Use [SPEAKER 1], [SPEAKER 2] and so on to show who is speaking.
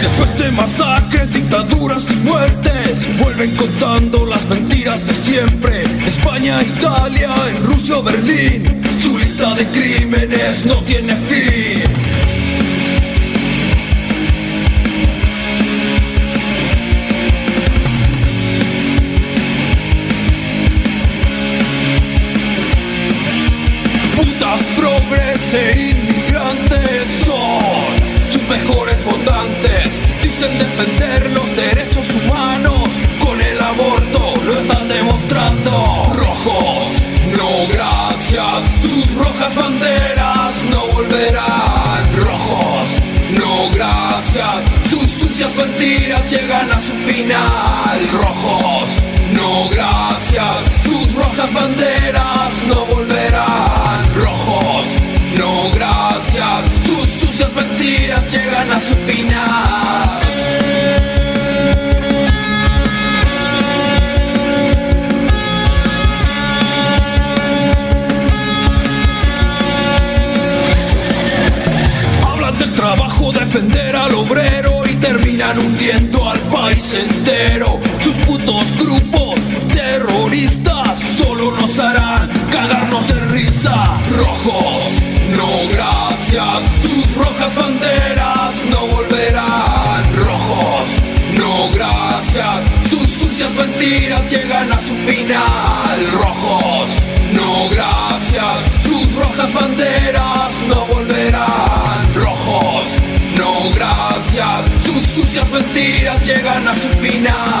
[SPEAKER 1] Después de masacres, dictaduras y vuelven contando las mentiras de siempre. España, Italia, en Rusia, Berlín, su lista de crímenes no tiene fin. Gracias. Sus sucias mentiras llegan a su final. Rojos, no gracias. Sus rojas banderas no volverán. Rojos, no gracias. Sus sucias mentiras llegan a su final. Defender al obrero y terminan hundiendo al país entero. Sus putos grupos terroristas solo nos harán cagarnos de risa. Rojos, no gracias. Sus rojas banderas no volverán. Rojos, no gracias. Sus sucias mentiras llegan a su final. Llegan a su final.